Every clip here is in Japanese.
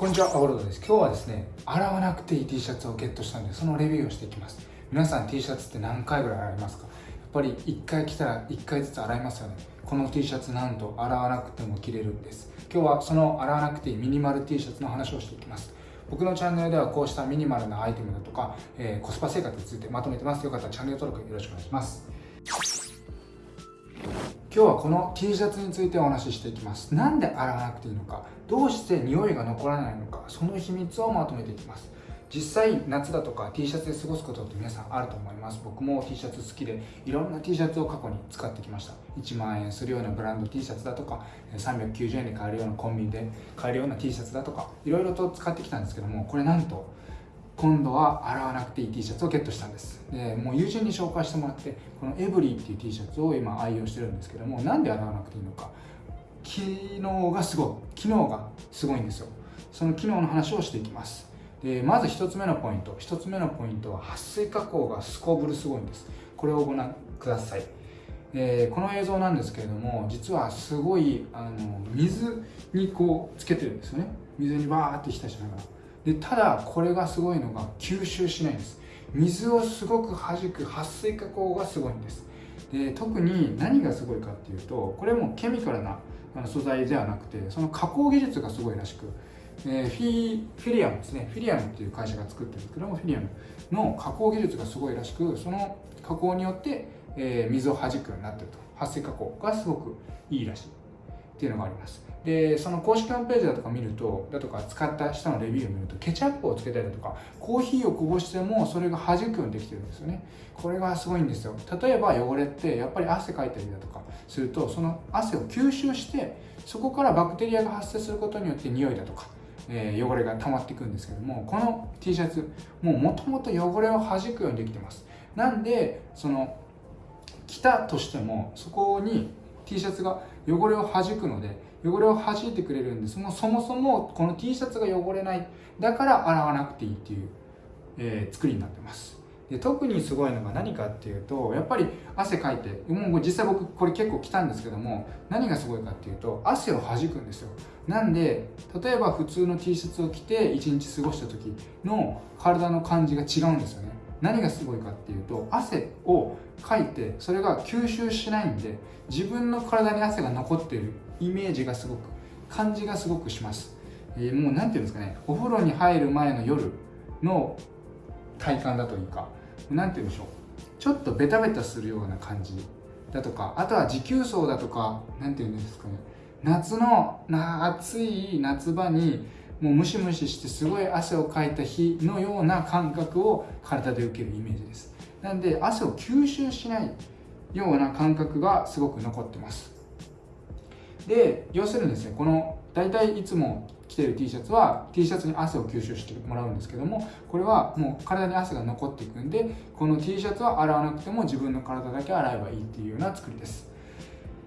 こんにちは、アオロドです。今日はですね、洗わなくていい T シャツをゲットしたんで、そのレビューをしていきます。皆さん T シャツって何回ぐらい洗いますか？やっぱり1回着たら1回ずつ洗いますよね。この T シャツなんと洗わなくても着れるんです。今日はその洗わなくていいミニマル T シャツの話をしていきます。僕のチャンネルではこうしたミニマルなアイテムだとか、えー、コスパ生活についてまとめてます。よかったらチャンネル登録よろしくお願いします。今日はこの T シャツについてお話ししていきます。なんで洗わなくていいのかどうして匂いが残らないのかその秘密をまとめていきます。実際夏だとか T シャツで過ごすことって皆さんあると思います。僕も T シャツ好きでいろんな T シャツを過去に使ってきました。1万円するようなブランド T シャツだとか390円で買えるようなコンビニで買えるような T シャツだとかいろいろと使ってきたんですけどもこれなんと今度は洗わなくていい T シャツをゲットしたんです。でもう友人に紹介してもらってこのエブリーっていう T シャツを今愛用してるんですけどもなんで洗わなくていいのか。機能がすごい機能がすごいんですよ。その機能の話をしていきます。でまず1つ目のポイント。1つ目のポイントは撥水加工がすこぶるすごいんです。これをご覧ください。え、この映像なんですけれども実はすごいあの水にこうつけてるんですよね。水にバーって浸しながら。でただこれがすごいのが吸収しないんです。水をすごく弾く撥水加工がすごいんです。で特に何がすごいかっていうとこれもケミカルな素材ではなくてその加工技術がすごいらしくえフィフィリアムですね。フィリアムっていう会社が作ってるんですけどもフィリアムの加工技術がすごいらしくその加工によって、えー、水を弾くようになってると。撥水加工がすごくいいらしい。っていうのがあります。でその公式ホームページだとか見るとだとか使った人のレビューを見るとケチャップをつけたりだとかコーヒーをこぼしてもそれが弾くようにできてるんですよね。これがすごいんですよ。例えば汚れってやっぱり汗かいたりだとかするとその汗を吸収してそこからバクテリアが発生することによって匂いだとかえ、汚れが溜まっていくんですけどもこの T シャツもうもともと汚れを弾くようにできてます。なんでその着たとしてもそこに T シャツが汚れを弾くので汚れを弾いてくれるんですもそもそもこの T シャツが汚れない。だから洗わなくていいっていう、えー、作りになってます。で特にすごいのが何かっていうとやっぱり汗かいてもう実際僕これ結構着たんですけども何がすごいかっていうと汗を弾くんですよ。なんで例えば普通の T シャツを着て1日過ごした時の体の感じが違うんですよね。何がすごいかっていうと汗をかいてそれが吸収しないんで自分の体に汗が残っているイメージがすごく感じがすごくします、えー、もう何ていうんですかねお風呂に入る前の夜の体感だというか何て言うんでしょう。ちょっとベタベタするような感じだとかあとは持久走だとか何て言うんですかね。夏の暑い夏場にもうムシムシしてすごい汗をかいた日のような感覚を体で受けるイメージです。なんで汗を吸収しないような感覚がすごく残ってます。で要するにですねこの大体いつも着てる T シャツは T シャツに汗を吸収してもらうんですけどもこれはもう体に汗が残っていくんでこの T シャツは洗わなくても自分の体だけ洗えばいいっていうような作りです。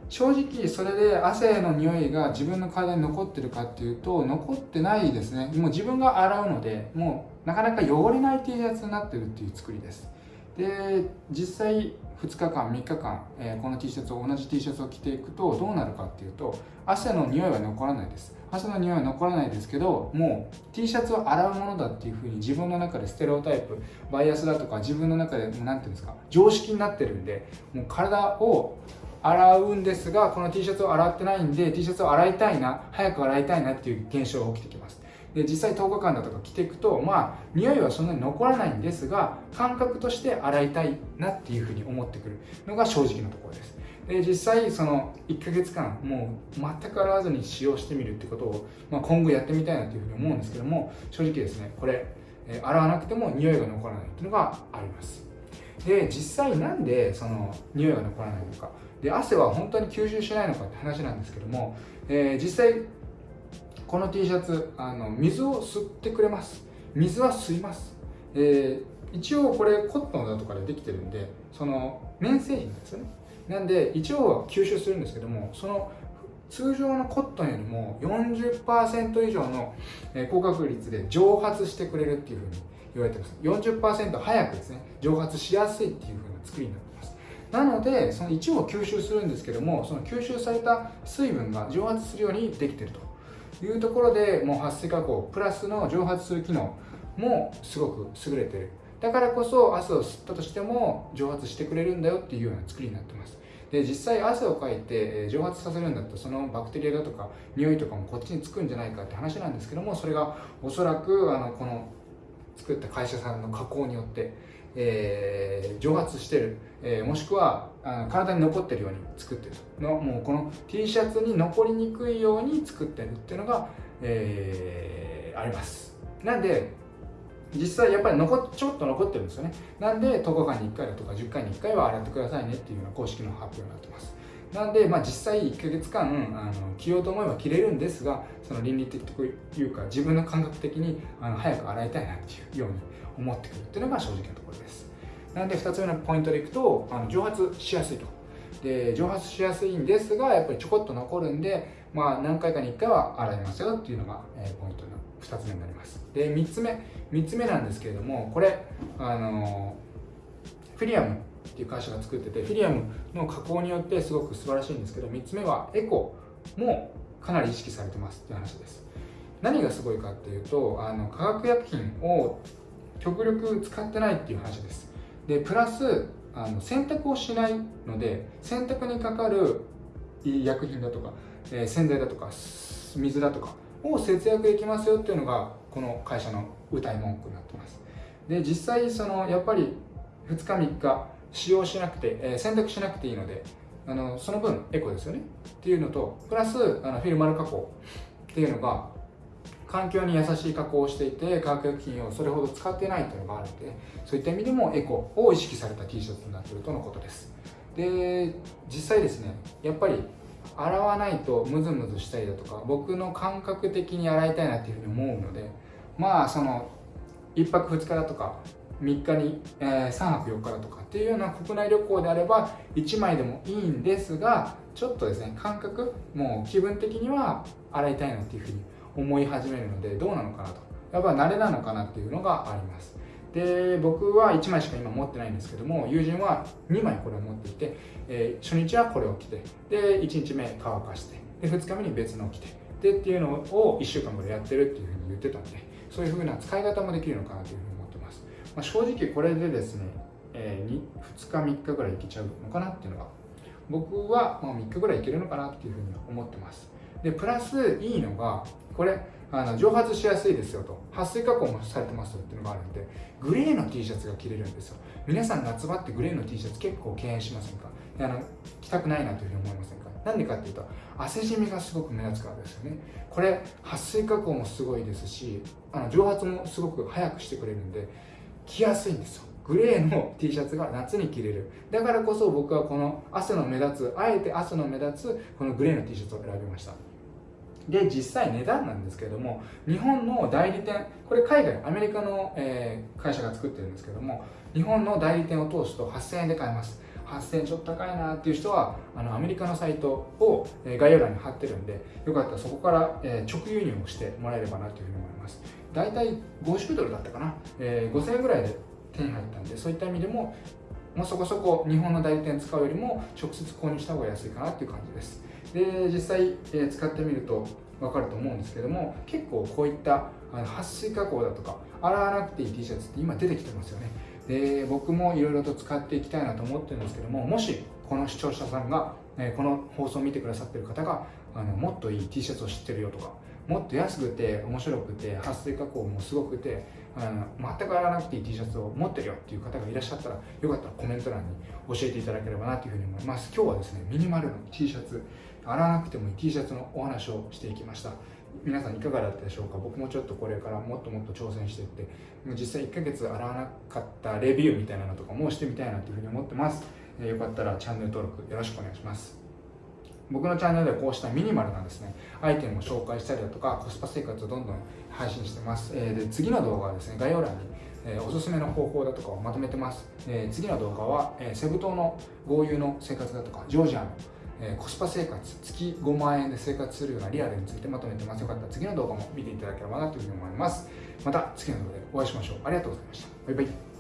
正直それで汗の匂いが自分の体に残ってるかっていうと残ってないですね。もう自分が洗うのでもうなかなか汚れない T シャツになってるっていう作りです。で実際2日間3日間、えー、この T シャツを同じ T シャツを着ていくとどうなるかっていうと汗の匂いは残らないです。汗の匂いは残らないですけどもう T シャツを洗うものだっていうふうに自分の中でステレオタイプバイアスだとか自分の中で何て言うんですか常識になってるんでもう体を洗うんですがこの T シャツを洗ってないんで T シャツを洗いたいな早く洗いたいなっていう現象が起きてきます。で実際10日間だとか着ていくとまあ匂いはそんなに残らないんですが感覚として洗いたいなっていうふうに思ってくるのが正直なところです。で実際その1ヶ月間もう全く洗わずに使用してみるってことを、まあ、今後やってみたいなというふうに思うんですけども正直ですねこれ、洗わなくても匂いが残らないっていうのがあります。で実際なんでその匂いが残らないのか。で汗は本当に吸収しないのかって話なんですけども、えー、実際この T シャツあの水を吸ってくれます。水は吸います、えー、一応これコットンだとかでできてるんでその綿製品ですよね。なんで一応は吸収するんですけどもその通常のコットンよりも40%以上の高確率で蒸発してくれるっていうふうに言われてます。40%早くですね蒸発しやすいっていうふうな作りになってます。なのでその一部を吸収するんですけどもその吸収された水分が蒸発するようにできてると。いうところでもう撥水加工プラスの蒸発する機能もすごく優れてる。だからこそ汗を吸ったとしても蒸発してくれるんだよっていうような作りになってます。で実際汗をかいて蒸発させるんだったらそのバクテリアだとか匂いとかもこっちにつくんじゃないかって話なんですけどもそれがおそらくあのこの作った会社さんの加工によって、えー、蒸発してる、えー、もしくはあの体に残ってるように作ってる。のもうこの T シャツに残りにくいように作ってるっていうのが、えー、あります。なんで実際やっぱり残ちょっと残ってるんですよね。なんで10日間に1回だとか10回に1回は洗ってくださいねっていうような公式の発表になってます。なんで、まあ、実際1ヶ月間あの着ようと思えば着れるんですがその倫理的というか自分の感覚的にあの早く洗いたいなっていうように思ってくるっていうのが正直なところです。なんで2つ目のポイントでいくとあの蒸発しやすいと。で蒸発しやすいんですがやっぱりちょこっと残るんで、まあ、何回かに1回は洗いますよっていうのが、えー、ポイントの2つ目になります。で3つ目3つ目なんですけれどもこれあのフィリアムっていう会社が作っててフィリアムの加工によってすごく素晴らしいんですけど3つ目はエコもかなり意識されてますっていう話です。何がすごいかっていうとあの化学薬品を極力使ってないっていう話です。でプラスあの洗濯をしないので洗濯にかかる薬品だとか、えー、洗剤だとか水だとかを節約できますよっていうのがこの会社の歌い文句になってます。で実際そのやっぱり2日3日使用しなくて、えー、洗濯しなくていいのであのその分エコですよね。っていうのとプラスあのフィルマル加工。っていうのが環境に優しい加工をしていて化学薬品をそれほど使ってないというのがあるのでそういった意味でもエコを意識された T シャツになっているとのことです。で実際ですねやっぱり洗わないとムズムズしたりだとか僕の感覚的に洗いたいなっていうふうに思うのでまあその1泊2日だとか3日に、えー、3泊4日だとかっていうような国内旅行であれば1枚でもいいんですがちょっとですね感覚もう気分的には洗いたいなっていうふうに思い始めるのでどうなのかなと。やっぱ慣れなのかなっていうのがあります。で僕は1枚しか今持ってないんですけども友人は2枚これを持っていて、えー、初日はこれを着てで1日目乾かしてで2日目に別のを着てでっていうのを1週間ぐらいやってるっていうふうに言ってたんでそういうふうな使い方もできるのかなというふうにま、あ、正直これでですね、えー、2, 2日3日ぐらいいけちゃうのかなっていうのが僕はま3日ぐらいいけるのかなっていうふうに思ってます。でプラスいいのがこれあの蒸発しやすいですよと。撥水加工もされてますよっていうのがあるんでグレーの T シャツが着れるんですよ。皆さん夏場ってグレーの T シャツ結構敬遠しませんか？あの着たくないなというふうに思いませんか？なんでかっていうと汗じみがすごく目立つからですよね。これ撥水加工もすごいですしあの蒸発もすごく早くしてくれるんで着やすいんですよ。グレーの T シャツが夏に着れる。だからこそ僕はこの汗の目立つあえて汗の目立つこのグレーの T シャツを選びました。で実際値段なんですけども日本の代理店これ海外アメリカの、えー、会社が作ってるんですけども日本の代理店を通すと8000円で買えます。8000円ちょっと高いなっていう人はあのアメリカのサイトを、えー、概要欄に貼ってるんでよかったらそこから、えー、直輸入をしてもらえればなというふうに思います大体50ドルだったかな、えー、5000円ぐらいで手に入ったんでそういった意味でももうそこそこ日本の代理店使うよりも直接購入した方が安いかなっていう感じです。で実際、え使ってみると分かると思うんですけども結構こういった撥水加工だとか洗わなくていい T シャツって今出てきてますよね。で僕もいろいろと使っていきたいなと思ってるんですけどももしこの視聴者さんが、えこの放送を見てくださってる方があのもっといい T シャツを知ってるよとかもっと安くて面白くて撥水加工もすごくてあの全く洗わなくていい T シャツを持ってるよっていう方がいらっしゃったらよかったらコメント欄に教えていただければなというふうに思います。今日はですねミニマルの T シャツ洗わなくてもいい T シャツのお話をしていきました。皆さんいかがだったでしょうか？僕もちょっとこれからもっともっと挑戦していって。実際1ヶ月洗わなかったレビューみたいなのとかもしてみたいなというふうに思ってます、よかったらチャンネル登録よろしくお願いします。僕のチャンネルではこうしたミニマルなですね。アイテムを紹介したりだとかコスパ生活をどんどん配信してます、えー、で次の動画はですね概要欄にえー、おすすめの方法だとかをまとめてます、えー、次の動画は、え、セブ島の豪遊の生活だとかジョージアのえコスパ生活月5万円で生活するようなリアルについてまとめてます。よかったら次の動画も見ていただければなというふうに思います。また次の動画でお会いしましょう。ありがとうございました。バイバイ。